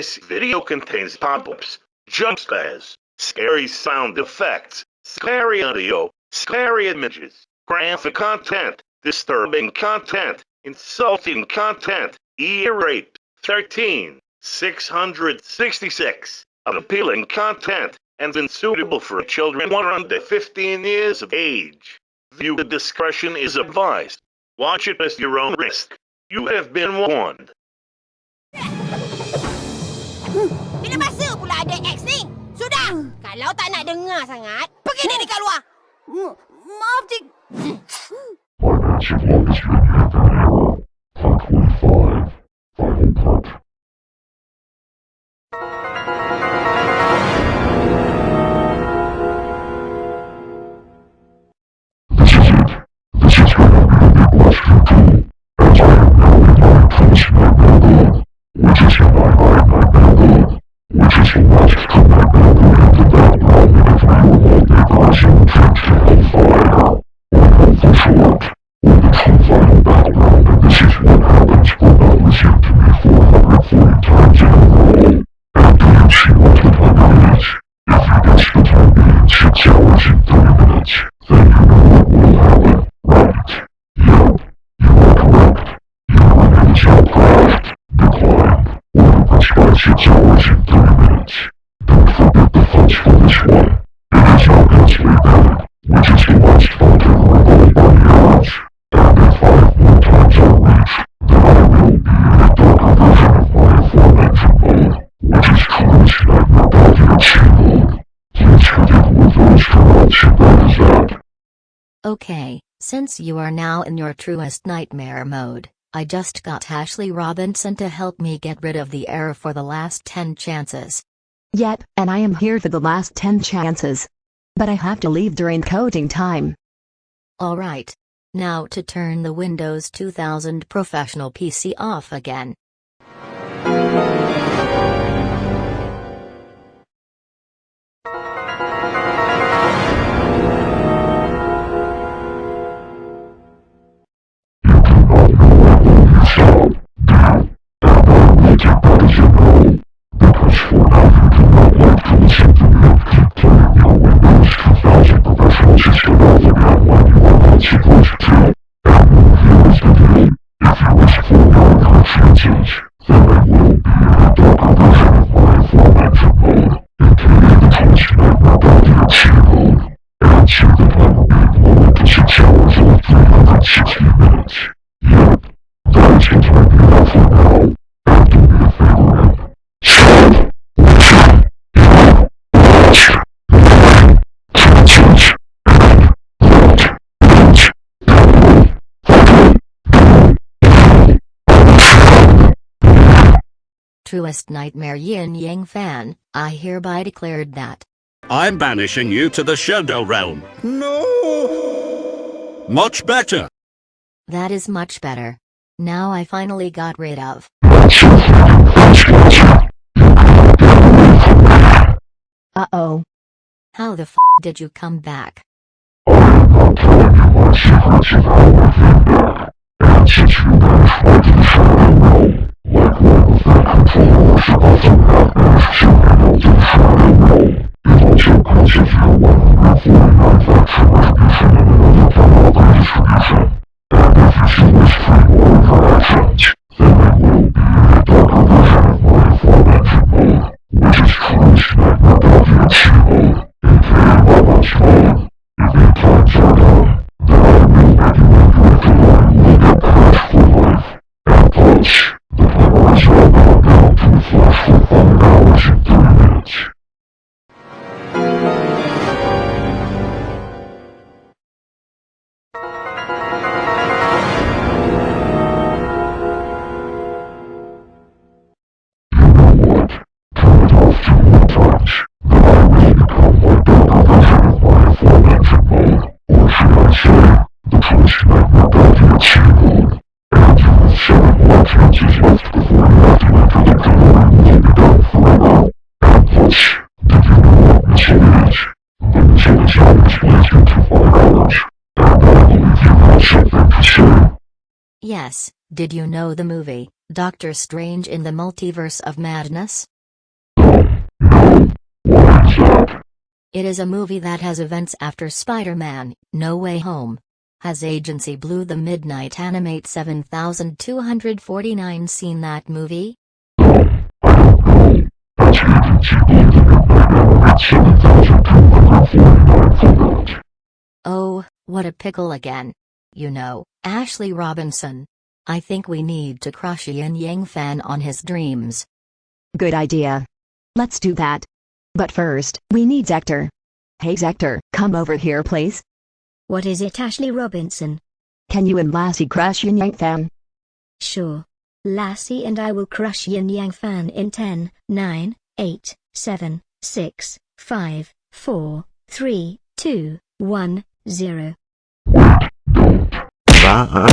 This video contains pop-ups, jump scares, scary sound effects, scary audio, scary images, graphic content, disturbing content, insulting content, e-rape, 13, 666, unappealing content, and unsuitable for children 1 under 15 years of age. Viewer discretion is advised. Watch it at your own risk. You have been warned. Hmm. Bila masa pula ada ex ni? Sudah! Hmm. Kalau tak nak dengar sangat, pergi dia dekat luar! Hmm. Maaf, cik... Okay, since you are now in your truest nightmare mode, I just got Ashley Robinson to help me get rid of the error for the last 10 chances. Yep, and I am here for the last 10 chances. But I have to leave during coding time. Alright. Now to turn the Windows 2000 professional PC off again. truest nightmare Yin Yang fan, I hereby declared that. I'm banishing you to the Shadow Realm. No! Much better. That is much better. Now I finally got rid of. Uh-oh. How the f*** did you come back? 我当初不是不讲，而是心里早就说了。遇到坎坷崎岖，我如何如何，是不是不能够？我当然相信。Yes, did you know the movie, Doctor Strange in the Multiverse of Madness? It is a movie that has events after Spider Man No Way Home. Has Agency Blue the Midnight Animate 7249 seen that movie? That's agency blue the midnight animate 7249 for that. Oh, what a pickle again. You know, Ashley Robinson. I think we need to crush Yin Yang fan on his dreams. Good idea. Let's do that. But first, we need Zector. Hey Zector, come over here please. What is it, Ashley Robinson? Can you and Lassie crush Yin Yang fan? Sure. Lassie and I will crush Yin Yang fan in 10, 9, 8, 7, 6, 5, 4, 3, 2, 1, 0. cantar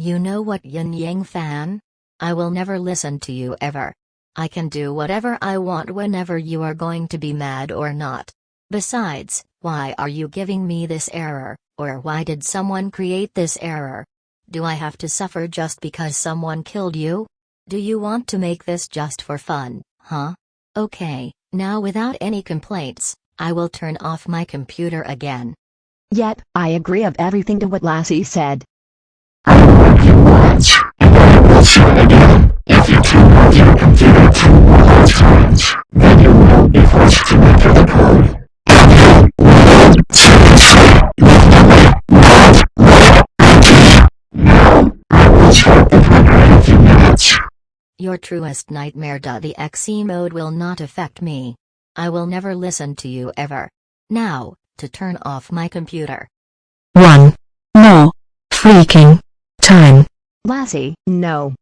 You know what, Yin Yang fan? I will never listen to you ever. I can do whatever I want whenever you are going to be mad or not. Besides, why are you giving me this error, or why did someone create this error? Do I have to suffer just because someone killed you? Do you want to make this just for fun, huh? Okay, now without any complaints, I will turn off my computer again. Yep, I agree of everything to what Lassie said. You and I will say again. If you turn off your computer two more times, then you will be forced to enter the code. Your truest nightmare. The XE mode will not affect me. I will never listen to you ever. Now, to turn off my computer. One. More. Freaking. Time. Lassie, no.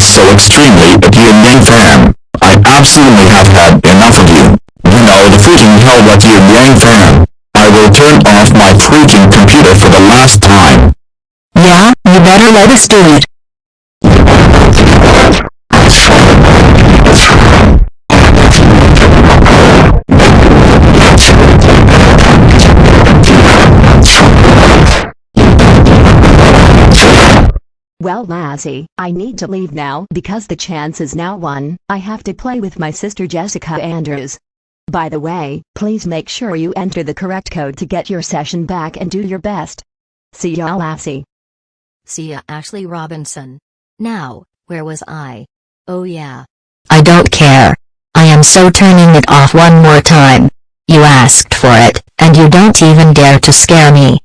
Does so extremely at you Yang fan. I absolutely have had enough of you. You know the freaking hell what you Yang fan. I will turn off my freaking computer for the last time. Yeah, you better let us do it. Well Lassie, I need to leave now because the chance is now one. I have to play with my sister Jessica Andrews. By the way, please make sure you enter the correct code to get your session back and do your best. See ya Lassie. See ya, Ashley Robinson. Now, where was I? Oh yeah. I don't care. I am so turning it off one more time. You asked for it, and you don't even dare to scare me.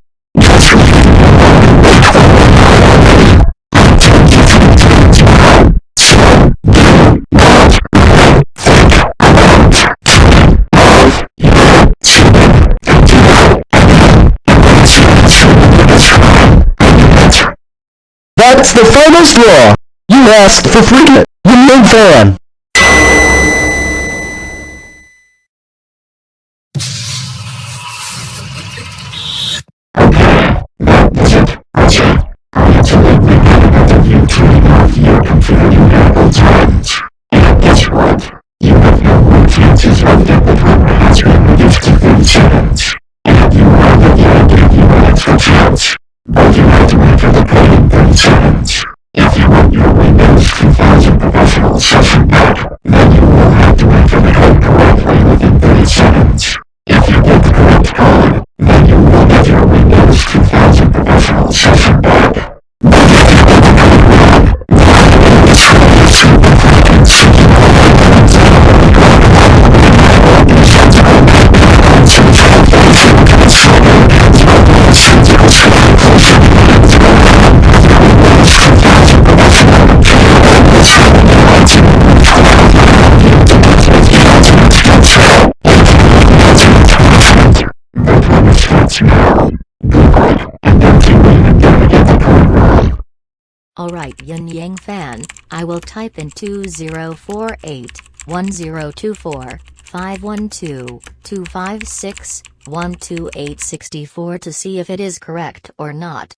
That's the final law. You asked for freedom. You new fan. But you Alright Yin Yang fan, I will type in 2048 1024 512 256 1284 to see if it is correct or not.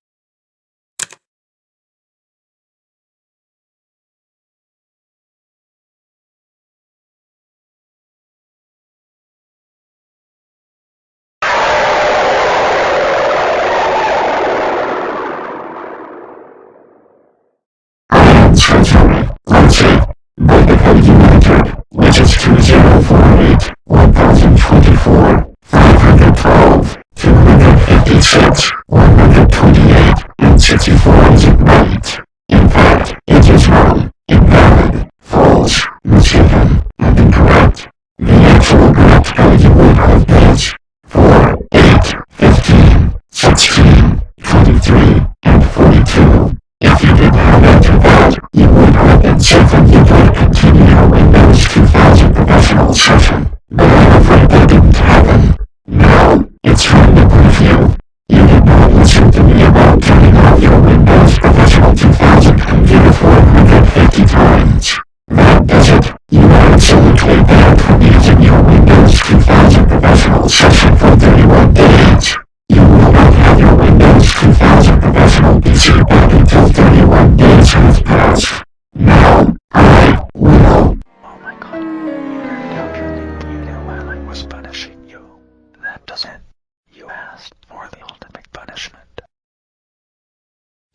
shirts, 128 and 64 inch in In fact, it is wrong, invalid, false, mistaken.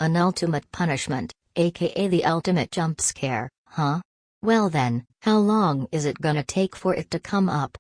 An ultimate punishment, aka the ultimate jump scare, huh? Well then, how long is it gonna take for it to come up?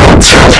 Shut up!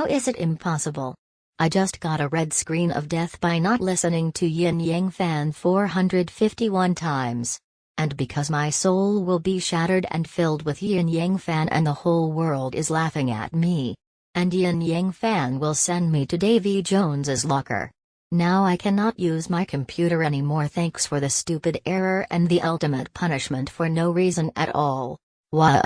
How is it impossible? I just got a red screen of death by not listening to Yin Yang Fan 451 times. And because my soul will be shattered and filled with Yin Yang Fan and the whole world is laughing at me. And Yin Yang Fan will send me to Davy Jones's locker. Now I cannot use my computer anymore thanks for the stupid error and the ultimate punishment for no reason at all. Why?